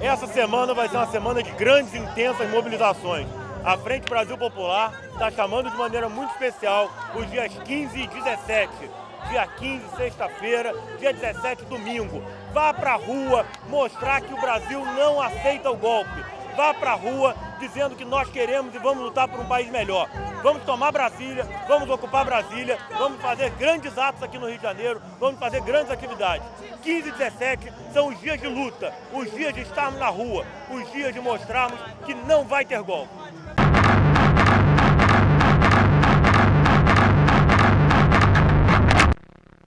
Essa semana vai ser uma semana de grandes e intensas mobilizações. A Frente Brasil Popular está chamando de maneira muito especial os dias 15 e 17. Dia 15, sexta-feira, dia 17, domingo. Vá para a rua mostrar que o Brasil não aceita o golpe. Vá para a rua dizendo que nós queremos e vamos lutar por um país melhor. Vamos tomar Brasília, vamos ocupar Brasília, vamos fazer grandes atos aqui no Rio de Janeiro, vamos fazer grandes atividades. 15 e 17 são os dias de luta, os dias de estarmos na rua, os dias de mostrarmos que não vai ter golpe.